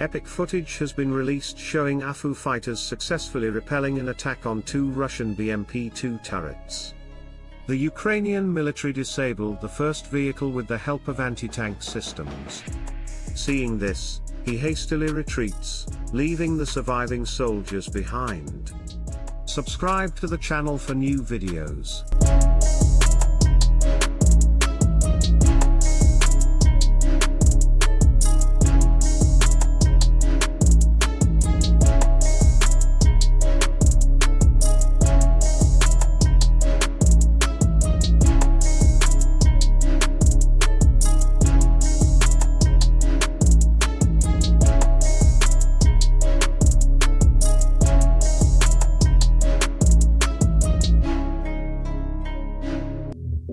Epic footage has been released showing AFU fighters successfully repelling an attack on two Russian BMP-2 turrets. The Ukrainian military disabled the first vehicle with the help of anti-tank systems. Seeing this, he hastily retreats, leaving the surviving soldiers behind. Subscribe to the channel for new videos.